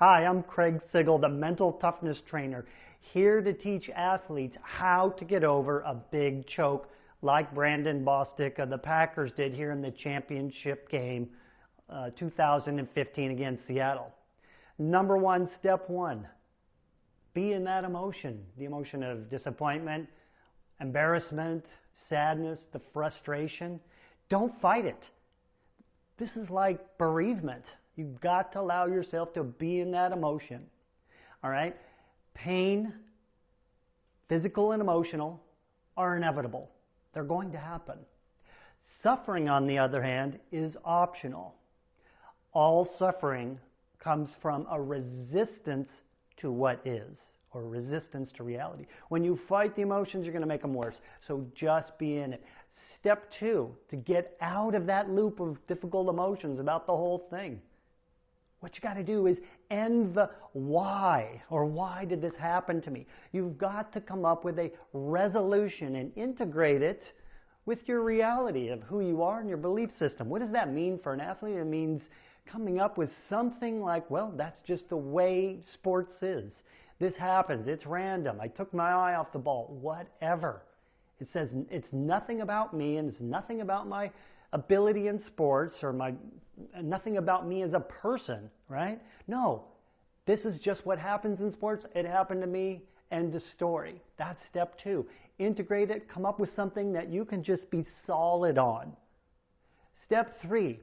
Hi, I'm Craig Sigl, the mental toughness trainer, here to teach athletes how to get over a big choke like Brandon Bostick of the Packers did here in the championship game uh, 2015 against Seattle. Number one, step one, be in that emotion, the emotion of disappointment, embarrassment, sadness, the frustration. Don't fight it. This is like bereavement. You've got to allow yourself to be in that emotion. All right? Pain, physical and emotional, are inevitable. They're going to happen. Suffering, on the other hand, is optional. All suffering comes from a resistance to what is, or resistance to reality. When you fight the emotions, you're going to make them worse. So just be in it. Step two, to get out of that loop of difficult emotions about the whole thing. What you got to do is end the why, or why did this happen to me? You've got to come up with a resolution and integrate it with your reality of who you are and your belief system. What does that mean for an athlete? It means coming up with something like, well, that's just the way sports is. This happens. It's random. I took my eye off the ball. Whatever. It says it's nothing about me and it's nothing about my ability in sports or my nothing about me as a person, right? No. This is just what happens in sports. It happened to me. End of story. That's step two. Integrate it. Come up with something that you can just be solid on. Step three.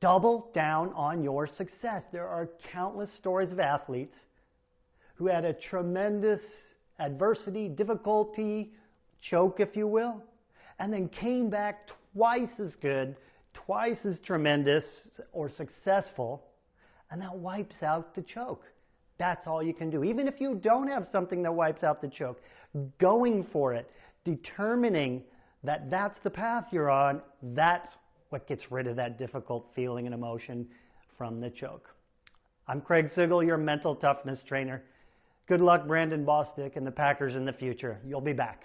Double down on your success. There are countless stories of athletes who had a tremendous adversity, difficulty, choke, if you will, and then came back twice as good, twice as tremendous or successful, and that wipes out the choke. That's all you can do. Even if you don't have something that wipes out the choke, going for it, determining that that's the path you're on, that's what gets rid of that difficult feeling and emotion from the choke. I'm Craig Sigl, your mental toughness trainer. Good luck, Brandon Bostick and the Packers in the future. You'll be back.